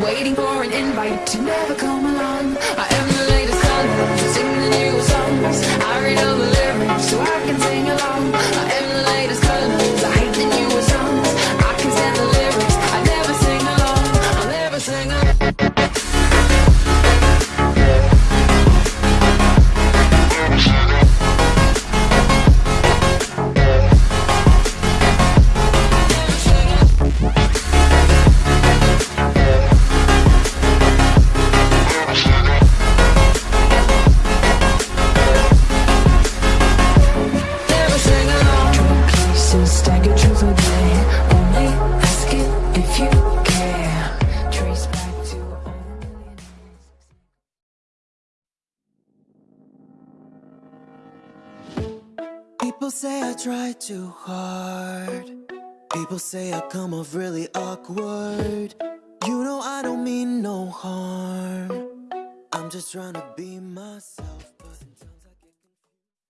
Waiting for an invite to never come along. I am the latest color, sing the newest songs. I read all the lyrics so I can sing along. People say I try too hard. People say I come off really awkward. You know I don't mean no harm. I'm just trying to be myself.